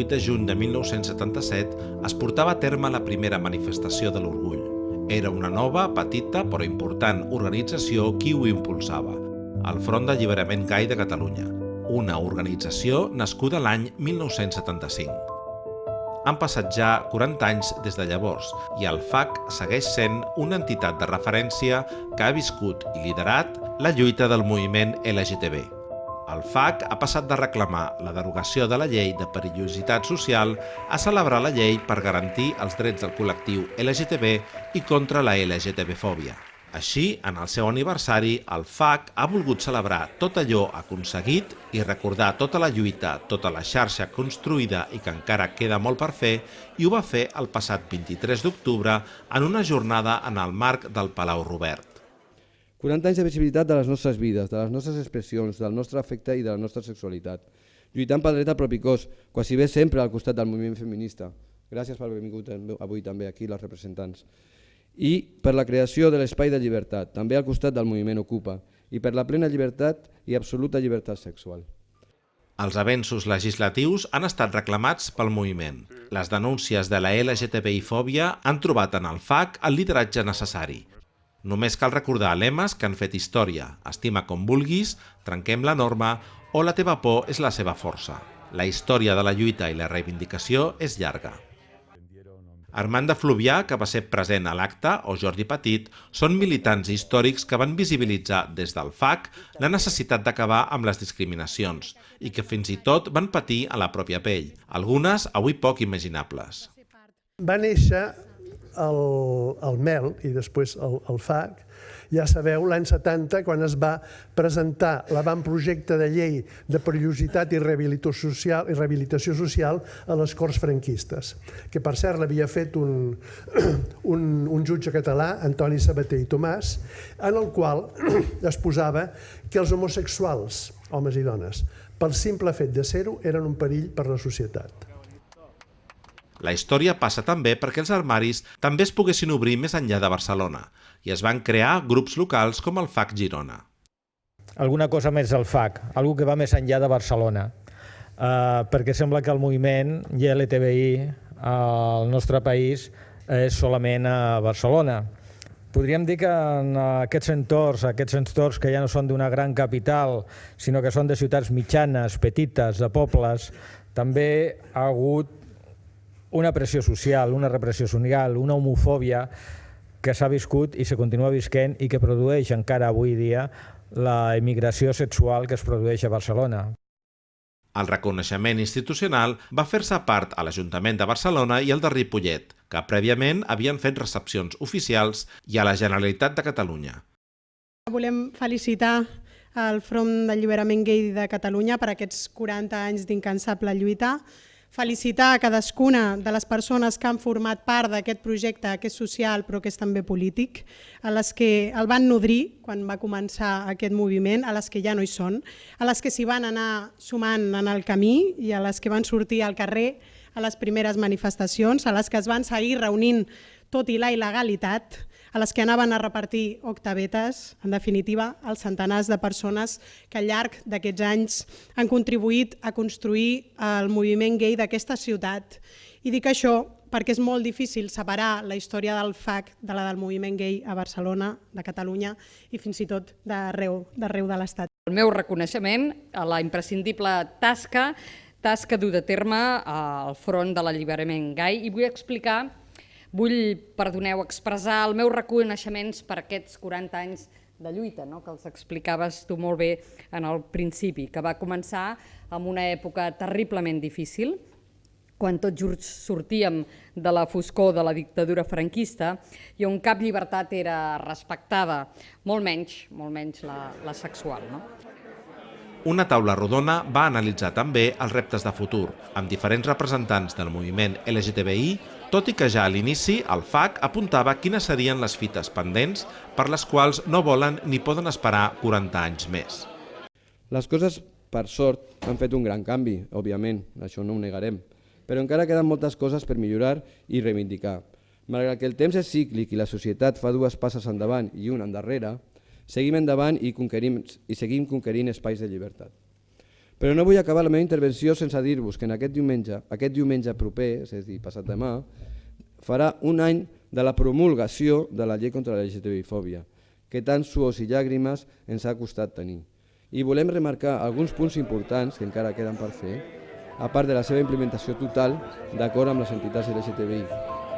28 de juny de 1977 es portava a terme la primera manifestació de l'orgull. Era una nova, petita però important organització qui ho impulsava, el Front d'Alliberament Gai de Catalunya, una organització nascuda l'any 1975. Han passat ja 40 anys des de llavors i el FAC segueix sent una entitat de referència que ha viscut i liderat la lluita del moviment LGTB. El FAC ha passat de reclamar la derogació de la llei de perillositat social a celebrar la llei per garantir els drets del col·lectiu LGTB i contra la LGTB-fòbia. Així, en el seu aniversari, el FAC ha volgut celebrar tot allò aconseguit i recordar tota la lluita, tota la xarxa construïda i que encara queda molt per fer, i ho va fer el passat 23 d'octubre en una jornada en el marc del Palau Robert. 40 anys de visibilitat de les nostres vides, de les nostres expressions, del nostre afecte i de la nostra sexualitat. Lluitant pel dret al propi cos, quasi bé sempre al costat del moviment feminista. Gràcies per haver vingut avui també aquí les representants i per la creació de l'espai de llibertat, també al costat del moviment Ocupa, i per la plena llibertat i absoluta llibertat sexual. Els avenços legislatius han estat reclamats pel moviment. Les denúncies de la LGTBI-fòbia han trobat en el FAC el lideratge necessari. Només cal recordar lemes que han fet història, estima com vulguis, trenquem la norma o la teva por és la seva força. La història de la lluita i la reivindicació és llarga. Armand de Fluvià, que va ser present a l'acte, o Jordi Petit, són militants històrics que van visibilitzar des del FAC la necessitat d'acabar amb les discriminacions i que fins i tot van patir a la pròpia pell, algunes avui poc imaginables. Va néixer el, el MEL i després el, el FAC ja sabeu, l'any 70, quan es va presentar l'avantprojecte de llei de perillositat i rehabilitació social, i rehabilitació social a les Corts franquistes, que per cert l'havia fet un, un, un jutge català, Antoni Sabater i Tomàs, en el qual es posava que els homosexuals, homes i dones, pel simple fet de ser-ho, eren un perill per la societat. La història passa també perquè els armaris també es poguessin obrir més enllà de Barcelona i es van crear grups locals com el FAC Girona. Alguna cosa més del FAC, algú que va més enllà de Barcelona, eh, perquè sembla que el moviment LTBI al nostre país és solament a Barcelona. Podríem dir que en aquests entorns, aquests entorns que ja no són d'una gran capital, sinó que són de ciutats mitjanes, petites, de pobles, també ha hagut una pressió social, una repressió social, una homofòbia que s'ha viscut i se continua visquent i que produeix encara avui dia la immigració sexual que es produeix a Barcelona. El reconeixement institucional va fer-se part a l'Ajuntament de Barcelona i el de Ripollet, que prèviament havien fet recepcions oficials, i a la Generalitat de Catalunya. Volem felicitar el Front d'Alliberament Gay de Catalunya per aquests 40 anys d'incansable lluita, felicitar a cadascuna de les persones que han format part d'aquest projecte que és social però que és també polític, a les que el van nodrir quan va començar aquest moviment, a les que ja no hi són, a les que s'hi van anar sumant en el camí i a les que van sortir al carrer a les primeres manifestacions, a les que es van seguir reunint tot i la il·legalitat, a les que anaven a repartir octavetes, en definitiva, als centenars de persones que al llarg d'aquests anys han contribuït a construir el moviment gay d'aquesta ciutat. I dic això perquè és molt difícil separar la història del FAC de la del moviment gay a Barcelona, de Catalunya i fins i tot d'arreu de l'Estat. El meu reconeixement a la imprescindible tasca tasca dur de terme al front de l'alliberament gai i vull explicar Vull, perdoneu, expressar el meu reconeixements per aquests 40 anys de lluita, no? que els explicaves tu molt bé en el principi, que va començar en una època terriblement difícil, quan tots junts sortíem de la foscor de la dictadura franquista i on cap llibertat era respectada, molt menys, molt menys la, la sexual. No? Una taula rodona va analitzar també els reptes de futur, amb diferents representants del moviment LGTBI tot i que ja a l'inici el FAC apuntava quines serien les fites pendents per les quals no volen ni poden esperar 40 anys més. Les coses, per sort, han fet un gran canvi, òbviament, això no ho negarem, però encara queden moltes coses per millorar i reivindicar. Malgrat que el temps és cíclic i la societat fa dues passes endavant i una endarrere, seguim endavant i, conquerim, i seguim conquerint espais de llibertat. Però no vull acabar la meva intervenció sense dir-vos que en aquest diumenge, aquest diumenge proper, és a dir, passat demà, farà un any de la promulgació de la llei contra la LGTBI-fòbia, que tant suors i llàgrimes ens ha costat tenir. I volem remarcar alguns punts importants que encara queden per fer, a part de la seva implementació total d'acord amb les entitats LGTBI.